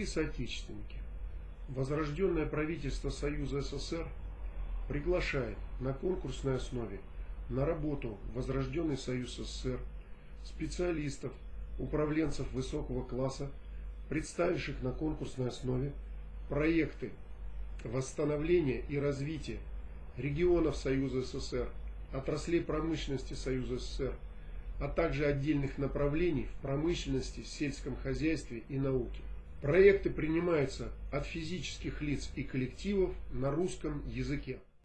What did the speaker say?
соотечественники, возрожденное правительство Союза СССР приглашает на конкурсной основе на работу Возрожденный Союз СССР специалистов, управленцев высокого класса, представивших на конкурсной основе проекты восстановления и развития регионов Союза СССР, отраслей промышленности Союза СССР, а также отдельных направлений в промышленности, сельском хозяйстве и науке. Проекты принимаются от физических лиц и коллективов на русском языке.